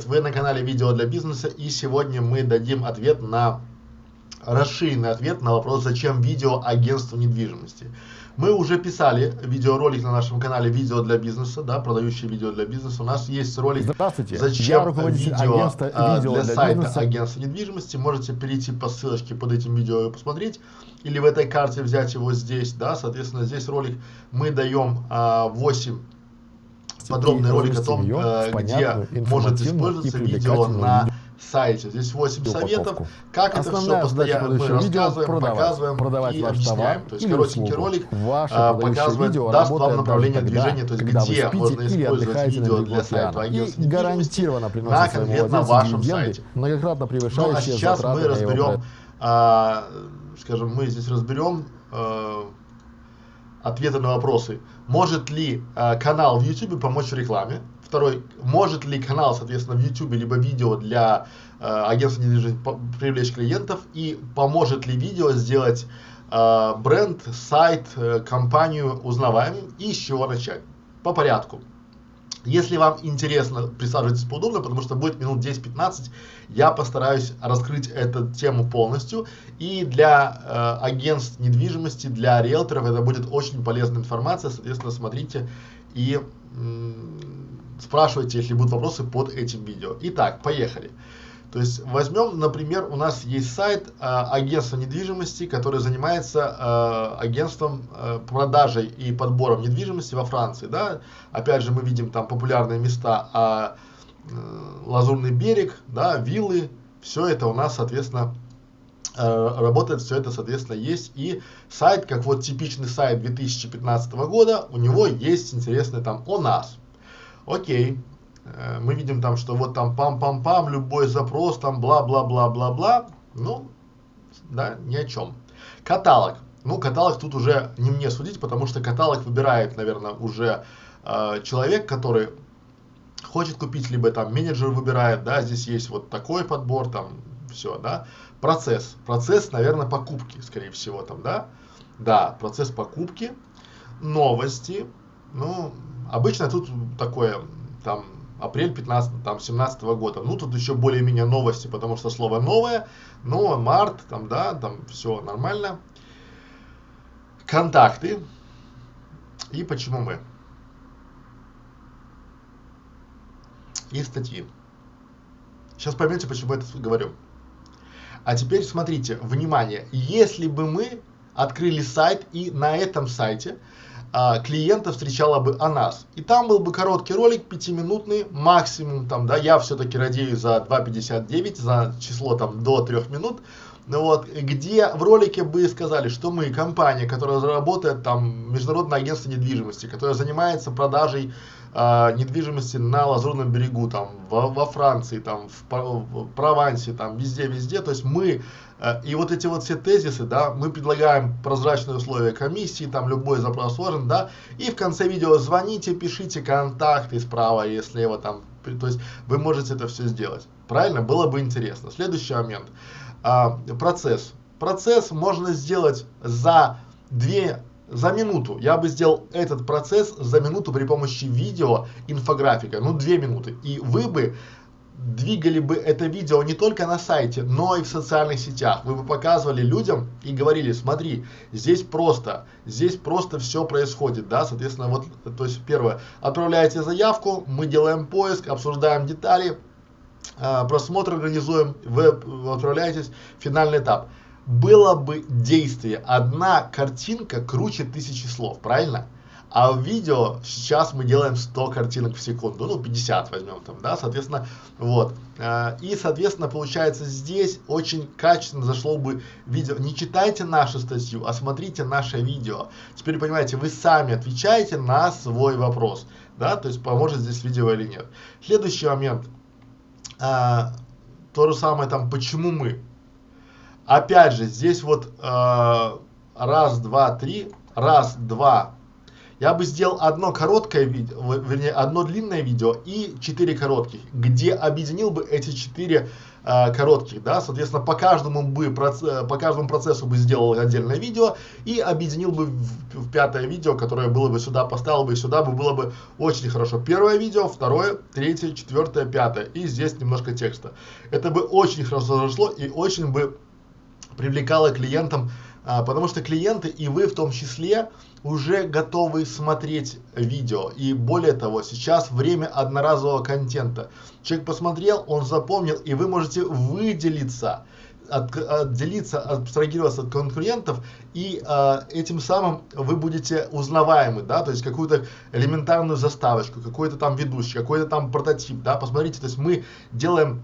привет! Вы на канале Видео для бизнеса и сегодня мы дадим ответ на расширенный ответ на вопрос, зачем видео агентству недвижимости. Мы уже писали видеоролик на нашем канале «Видео для бизнеса», да, продающие видео для бизнеса. У нас есть ролик Здравствуйте. «Зачем руководитель видео, агентства а, «Видео для для сайта бизнеса». агентства недвижимости». Можете перейти по ссылочке под этим видео и посмотреть. Или в этой карте взять его здесь, да, соответственно, здесь ролик мы даем а, 8 подробный ролик о том, ее э, где может использоваться видео на сайте. Здесь 8 упаковку. советов, как это все постоянно мы рассказываем, продавать, показываем продавать и объясняем. То есть или коротенький услугу. ролик Ваше а, показывает, видео даст вам направление тогда, движения, то есть где можно использовать видео на для сайта агентства И гарантированно на приносит своему конкретно вашем сайте. многократно Ну, а превышающие сейчас мы на разберем, а, скажем, мы здесь разберем э, ответы на вопросы. Может ли э, канал в YouTube помочь в рекламе? Второй, может ли канал, соответственно, в YouTube либо видео для э, агентства недвижимости привлечь клиентов? И поможет ли видео сделать э, бренд, сайт, э, компанию узнаваемым? И с чего начать? По порядку. Если вам интересно, присаживайтесь поудобнее, потому что будет минут 10-15, я постараюсь раскрыть эту тему полностью. И для э, агентств недвижимости, для риэлторов это будет очень полезная информация, соответственно, смотрите и спрашивайте, если будут вопросы под этим видео. Итак, поехали. То есть возьмем, например, у нас есть сайт э, агентства недвижимости, который занимается э, агентством э, продажей и подбором недвижимости во Франции. Да? Опять же, мы видим там популярные места, а Лазурный берег, да, виллы, все это у нас, соответственно, работает, все это, соответственно, есть. И сайт, как вот типичный сайт 2015 года, у него есть интересный там о нас. Окей, мы видим там, что вот там пам-пам-пам, любой запрос, там бла-бла-бла-бла-бла, ну, да, ни о чем. Каталог. Ну, каталог тут уже не мне судить, потому что каталог выбирает, наверное, уже э, человек, который хочет купить, либо там менеджер выбирает, да, здесь есть вот такой подбор, там, все, да. Процесс. Процесс, наверное, покупки, скорее всего, там, да. Да, процесс покупки, новости, ну, обычно тут такое, там, апрель 15, там, 17 года. Ну, тут еще более-менее новости, потому что слово новое, но март, там, да, там, все нормально. Контакты. И почему мы. И статьи. Сейчас поймете, почему я это говорю. А теперь смотрите, внимание, если бы мы открыли сайт и на этом сайте а, клиента встречала бы о нас. И там был бы короткий ролик, пятиминутный, максимум там, да, я все-таки радею за 2.59, за число там до 3 минут, ну вот, где в ролике бы сказали, что мы компания, которая работает там, международное агентство недвижимости, которое занимается продажей э, недвижимости на Лазурном берегу, там, во, во Франции, там, в, в Провансе, там, везде-везде, то есть мы, э, и вот эти вот все тезисы, да, мы предлагаем прозрачные условия комиссии, там, любой запрос сложен, да, и в конце видео звоните, пишите контакты справа и слева, там, то есть вы можете это все сделать, правильно, было бы интересно. Следующий момент, а, процесс. Процесс можно сделать за две за минуту. Я бы сделал этот процесс за минуту при помощи видео, инфографика, ну две минуты. И вы бы двигали бы это видео не только на сайте, но и в социальных сетях. Вы бы показывали людям и говорили, смотри, здесь просто, здесь просто все происходит, да, соответственно, вот, то есть первое, отправляете заявку, мы делаем поиск, обсуждаем детали, просмотр организуем, вы отправляетесь, финальный этап. Было бы действие, одна картинка круче тысячи слов, правильно? А в видео сейчас мы делаем 100 картинок в секунду, ну 50 возьмем там, да, соответственно, вот. А, И, соответственно, получается здесь очень качественно зашло бы видео. Не читайте нашу статью, а смотрите наше видео. Теперь понимаете, вы сами отвечаете на свой вопрос, да, то есть поможет здесь видео или нет. Следующий момент. А, то же самое там, почему мы. Опять же, здесь вот а, раз, два, три, раз, два. Я бы сделал одно короткое видео, вернее, одно длинное видео и четыре коротких, где объединил бы эти четыре э, коротких, да, соответственно, по каждому бы, по каждому процессу бы сделал отдельное видео и объединил бы в, в пятое видео, которое было бы сюда, поставил бы сюда, бы было бы очень хорошо. Первое видео, второе, третье, четвертое, пятое, и здесь немножко текста. Это бы очень хорошо зашло и очень бы привлекало клиентам а, потому что клиенты и вы в том числе уже готовы смотреть видео. И более того, сейчас время одноразового контента. Человек посмотрел, он запомнил, и вы можете выделиться, от, отделиться, абстрагироваться от конкурентов, и э, этим самым вы будете узнаваемы, да, то есть какую-то элементарную заставочку, какой-то там ведущий, какой-то там прототип, да, посмотрите, то есть мы делаем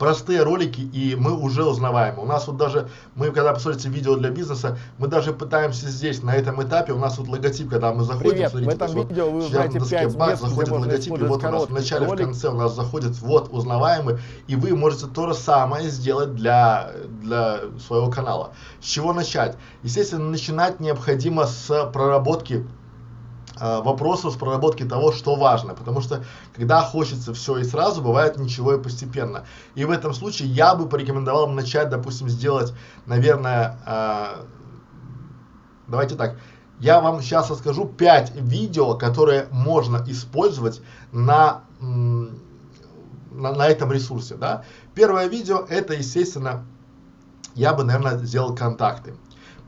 простые ролики, и мы уже узнаваемы. У нас вот даже, мы когда посмотрите видео для бизнеса, мы даже пытаемся здесь, на этом этапе, у нас вот логотип, когда мы заходим, Привет, смотрите, в этом вот, видео вы узнаете 5 мест, заходит логотип, и вот у нас в начале, ролик. в конце у нас заходит вот узнаваемый, и вы можете то же самое сделать для, для своего канала. С чего начать? Естественно, начинать необходимо с проработки Э, вопросов с проработки того, что важно, потому что когда хочется все и сразу, бывает ничего и постепенно. И в этом случае я бы порекомендовал начать, допустим, сделать, наверное, э, давайте так, я вам сейчас расскажу 5 видео, которые можно использовать на, на, на этом ресурсе, да. Первое видео, это, естественно, я бы, наверное, сделал контакты.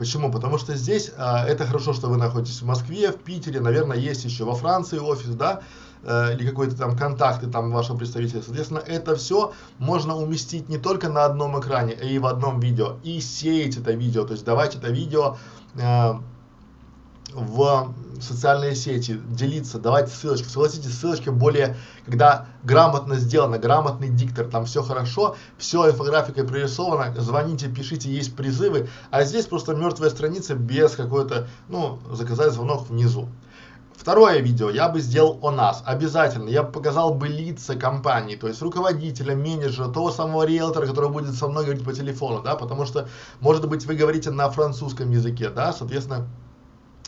Почему? Потому что здесь а, это хорошо, что вы находитесь в Москве, в Питере, наверное, есть еще во Франции офис, да, э, или какой-то там контакты там вашего представителя. Соответственно, это все можно уместить не только на одном экране, а и в одном видео. И сеять это видео, то есть давать это видео э, в социальные сети, делиться, давайте ссылочку. Согласитесь, ссылочка более, когда грамотно сделано, грамотный диктор, там все хорошо, все инфографикой прорисовано, звоните, пишите, есть призывы, а здесь просто мертвая страница без какой-то, ну, заказать звонок внизу. Второе видео я бы сделал о нас, обязательно, я показал бы лица компании, то есть руководителя, менеджера, того самого риэлтора, который будет со мной говорить по телефону, да, потому что, может быть, вы говорите на французском языке, да, соответственно,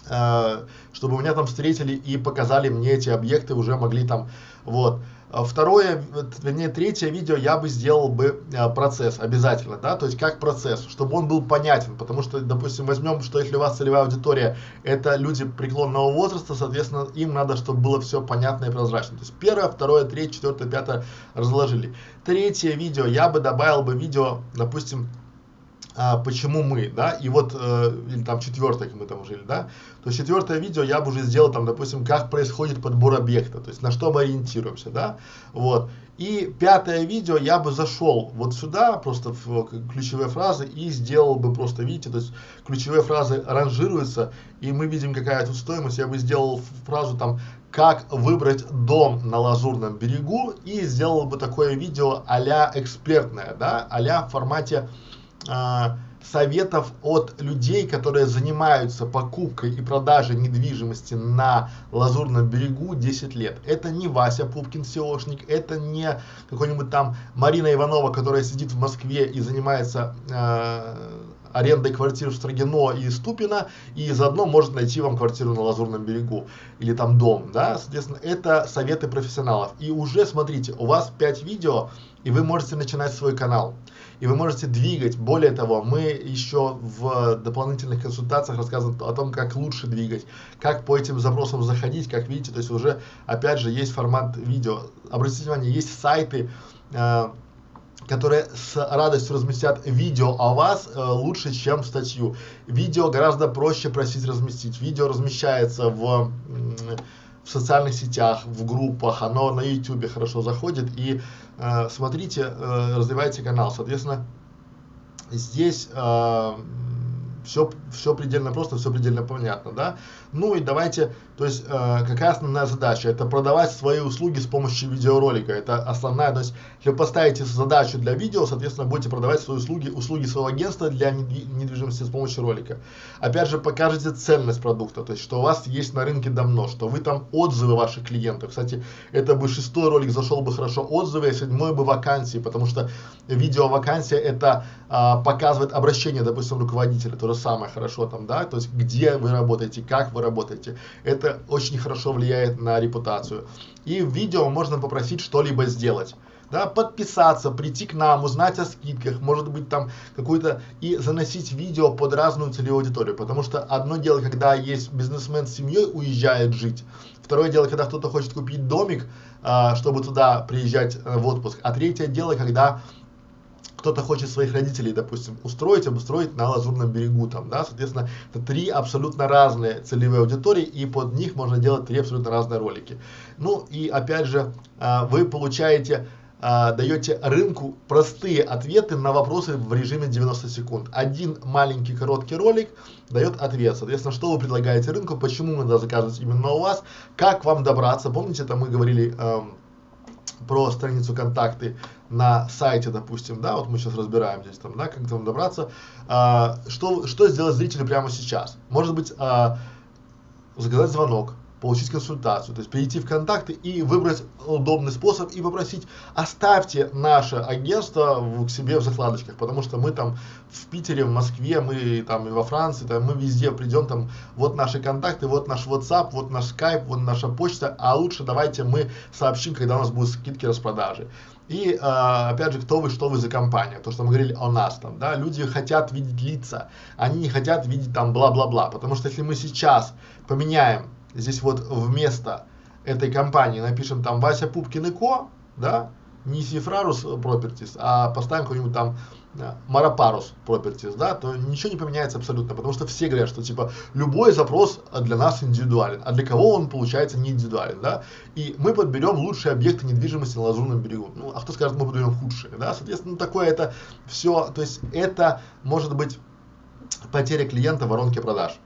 чтобы меня там встретили и показали мне эти объекты, уже могли там, вот. А второе, вернее, третье видео я бы сделал бы э, процесс обязательно, да, то есть как процесс, чтобы он был понятен, потому что, допустим, возьмем, что если у вас целевая аудитория, это люди преклонного возраста, соответственно, им надо, чтобы было все понятно и прозрачно. То есть первое, второе, третье, четвертое, пятое разложили. Третье видео я бы добавил бы видео, допустим, а, почему мы, да, и вот, э, или там четвертое, мы там жили, да, то четвертое видео я бы уже сделал там, допустим, как происходит подбор объекта, то есть на что мы ориентируемся, да, вот. И пятое видео я бы зашел вот сюда, просто в ключевые фразы и сделал бы просто, видите, то есть ключевые фразы ранжируются, и мы видим какая тут стоимость, я бы сделал фразу там, как выбрать дом на Лазурном берегу, и сделал бы такое видео а экспертное, да, а в формате советов от людей, которые занимаются покупкой и продажей недвижимости на Лазурном берегу 10 лет. Это не Вася Пупкин SEOшник, это не какой-нибудь там Марина Иванова, которая сидит в Москве и занимается э, арендой квартир в Строгино и Ступино, и заодно может найти вам квартиру на Лазурном берегу, или там дом, да, соответственно, это советы профессионалов. И уже, смотрите, у вас 5 видео, и вы можете начинать свой канал и вы можете двигать. Более того, мы еще в дополнительных консультациях рассказываем о том, как лучше двигать, как по этим запросам заходить, как видите, то есть уже, опять же, есть формат видео. Обратите внимание, есть сайты, э, которые с радостью разместят видео о вас э, лучше, чем статью. Видео гораздо проще просить разместить. Видео размещается в в социальных сетях, в группах, оно на YouTube хорошо заходит и э, смотрите, э, развивайте канал. Соответственно, здесь э, все, все предельно просто, все предельно понятно, да. Ну и давайте, то есть, э, какая основная задача? Это продавать свои услуги с помощью видеоролика. Это основная, то есть, если вы поставите задачу для видео, соответственно, будете продавать свои услуги, услуги своего агентства для недвижимости с помощью ролика. Опять же, покажите ценность продукта, то есть, что у вас есть на рынке давно, что вы там отзывы ваших клиентов. Кстати, это бы шестой ролик зашел бы хорошо отзывы, а седьмой бы вакансии, потому что видео вакансия это а, показывает обращение, допустим, руководителя, то же самое хорошо там, да, то есть, где вы работаете, как вы работаете. Это очень хорошо влияет на репутацию. И в видео можно попросить что-либо сделать да, подписаться, прийти к нам, узнать о скидках, может быть там какую-то и заносить видео под разную целевую аудиторию, потому что одно дело, когда есть бизнесмен с семьей уезжает жить, второе дело, когда кто-то хочет купить домик, а, чтобы туда приезжать а, в отпуск, а третье дело, когда кто-то хочет своих родителей, допустим, устроить, обустроить на Лазурном берегу, там, да, соответственно, это три абсолютно разные целевые аудитории, и под них можно делать три абсолютно разные ролики. Ну, и опять же, а, вы получаете а, даете рынку простые ответы на вопросы в режиме 90 секунд. Один маленький короткий ролик дает ответ. Соответственно, что вы предлагаете рынку, почему надо заказывать именно у вас, как вам добраться. Помните, это мы говорили эм, про страницу контакты на сайте, допустим, да, вот мы сейчас разбираем здесь там, да, как там добраться, а, что, что сделать зрителю прямо сейчас. Может быть, а, заказать звонок, получить консультацию, то есть перейти в контакты и выбрать удобный способ и попросить, оставьте наше агентство в, к себе в закладочках, потому что мы там в Питере, в Москве, мы там и во Франции, там, мы везде придем, там, вот наши контакты, вот наш WhatsApp, вот наш Skype, вот наша почта, а лучше давайте мы сообщим, когда у нас будут скидки распродажи. И э, опять же, кто вы, что вы за компания, то, что мы говорили о нас там, да, люди хотят видеть лица, они не хотят видеть там бла-бла-бла, потому что если мы сейчас поменяем здесь вот вместо этой компании напишем там Вася Пупкин и Ко, да, не Сифрарус Properties, а поставим какой-нибудь там Марапарус Properties, да, то ничего не поменяется абсолютно, потому что все говорят, что типа любой запрос для нас индивидуален, а для кого он получается не индивидуален, да, и мы подберем лучшие объекты недвижимости на Лазурном берегу, ну, а кто скажет, мы подберем худшие, да, соответственно, такое это все, то есть это может быть потеря клиента в воронке продаж.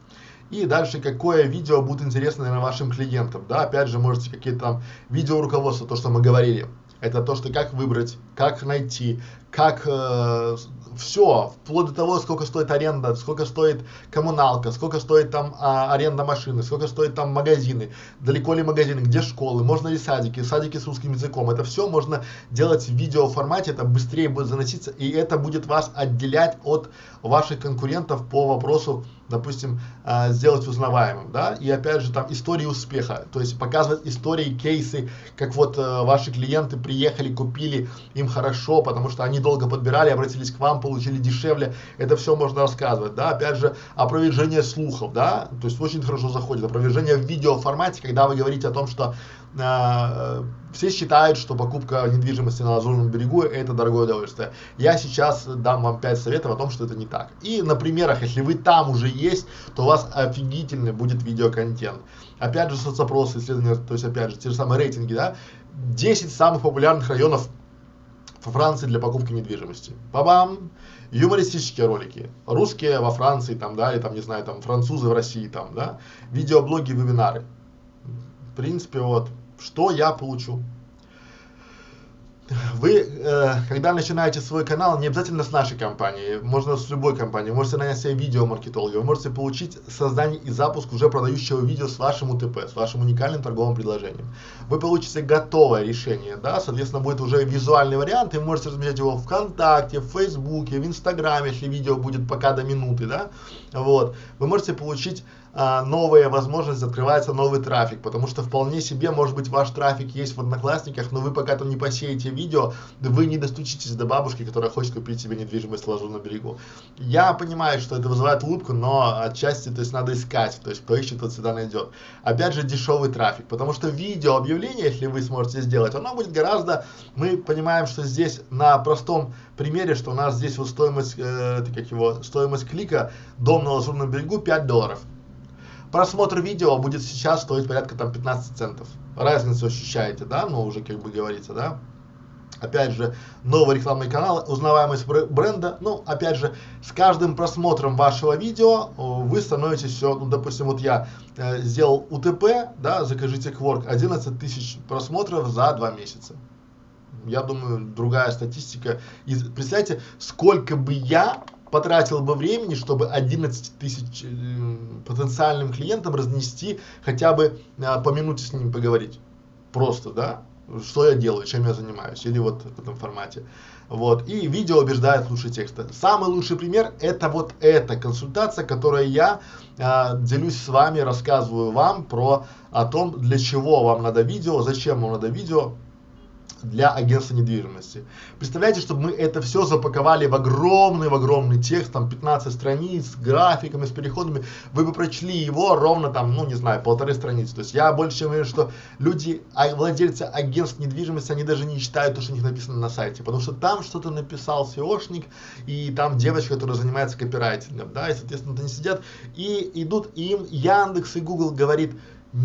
И дальше, какое видео будет интересно, наверное, вашим клиентам, да, опять же, можете какие-то там видео руководства, то, что мы говорили, это то, что как выбрать, как найти, как э, все, вплоть до того, сколько стоит аренда, сколько стоит коммуналка, сколько стоит там а, аренда машины, сколько стоит там магазины, далеко ли магазины, где школы, можно ли садики, садики с русским языком, это все можно делать в видео формате, это быстрее будет заноситься, и это будет вас отделять от ваших конкурентов по вопросу допустим, э, сделать узнаваемым, да, и опять же там истории успеха, то есть показывать истории, кейсы, как вот э, ваши клиенты приехали, купили, им хорошо, потому что они долго подбирали, обратились к вам, получили дешевле, это все можно рассказывать, да, опять же, опровержение слухов, да, то есть очень хорошо заходит, опровержение в видео формате, когда вы говорите о том, что э, все считают, что покупка недвижимости на Лазурном берегу это дорогое удовольствие. Я сейчас дам вам 5 советов о том, что это не так. И на примерах, если вы там уже есть, то у вас офигительный будет видеоконтент. Опять же, соцопросы, исследования, то есть опять же, те же самые рейтинги, да, 10 самых популярных районов во Франции для покупки недвижимости. Бабам! Юмористические ролики. Русские во Франции, там, да, или там, не знаю, там, французы в России, там, да. Видеоблоги, вебинары. В принципе, вот, что я получу. Вы, э, когда начинаете свой канал, не обязательно с нашей компании, можно с любой компанией, можете нанять себе видеомаркетолога, вы можете получить создание и запуск уже продающего видео с вашим УТП, с вашим уникальным торговым предложением. Вы получите готовое решение, да, соответственно, будет уже визуальный вариант, и вы можете размещать его в ВКонтакте, в Фейсбуке, в Инстаграме, если видео будет пока до минуты, да, вот. Вы можете получить а, новая возможность, открывается новый трафик, потому что вполне себе, может быть, ваш трафик есть в Одноклассниках, но вы пока там не посеете видео, вы не достучитесь до бабушки, которая хочет купить себе недвижимость в Лазурном берегу. Я понимаю, что это вызывает улыбку, но отчасти, то есть, надо искать, то есть, кто ищет, тот всегда найдет. Опять же, дешевый трафик, потому что видео объявление, если вы сможете сделать, оно будет гораздо, мы понимаем, что здесь на простом примере, что у нас здесь вот стоимость, э, как его, стоимость клика, дом на Лазурном берегу 5 долларов просмотр видео будет сейчас стоить порядка там 15 центов. Разницу ощущаете, да, но уже как бы говорится, да. Опять же, новый рекламный канал, узнаваемость бренда. Ну, опять же, с каждым просмотром вашего видео вы становитесь все, ну, допустим, вот я э, сделал УТП, да, закажите Quark, 11 тысяч просмотров за два месяца. Я думаю, другая статистика. И представьте, сколько бы я потратил бы времени, чтобы 11 тысяч э, потенциальным клиентам разнести, хотя бы э, по минуте с ними поговорить. Просто, да? что я делаю, чем я занимаюсь, или вот в этом формате. Вот, и видео убеждает лучше текста. Самый лучший пример это вот эта консультация, которую я э, делюсь с вами, рассказываю вам про о том, для чего вам надо видео, зачем вам надо видео, для агентства недвижимости. Представляете, чтобы мы это все запаковали в огромный, в огромный текст, там 15 страниц, с графиками, с переходами, вы бы прочли его ровно там, ну не знаю, полторы страницы. То есть я больше чем уверен, что люди, а, владельцы агентств недвижимости, они даже не читают то, что у них написано на сайте, потому что там что-то написал SEOшник, и там девочка, которая занимается копирайтингом, да, и соответственно они сидят и идут, им Яндекс и Google говорит,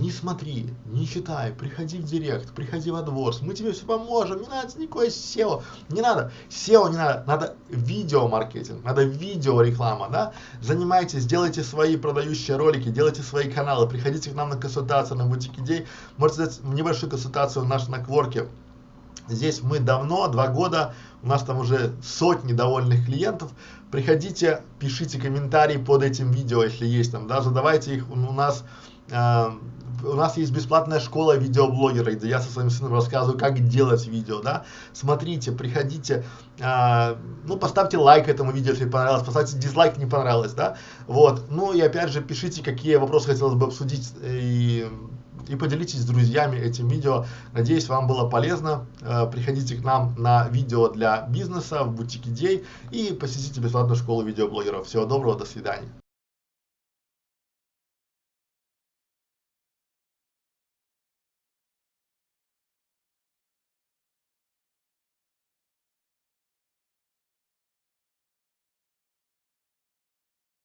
не смотри, не читай, приходи в директ, приходи во двор, мы тебе все поможем, не надо никакой SEO, не надо, SEO не надо, надо видеомаркетинг, надо видеореклама, да, занимайтесь, делайте свои продающие ролики, делайте свои каналы, приходите к нам на консультацию на бутик идей, можете взять небольшую консультацию в наш на кворке, здесь мы давно, два года, у нас там уже сотни довольных клиентов, приходите, пишите комментарии под этим видео, если есть там, да, задавайте их, у нас у нас есть бесплатная школа видеоблогера, где я со своим сыном рассказываю, как делать видео, да. Смотрите, приходите, э, ну, поставьте лайк этому видео, если понравилось, поставьте дизлайк, не понравилось, да. Вот, ну и опять же, пишите, какие вопросы хотелось бы обсудить и и поделитесь с друзьями этим видео. Надеюсь, вам было полезно. Э, приходите к нам на видео для бизнеса в бутик идей и посетите бесплатную школу видеоблогеров. Всего доброго, до свидания.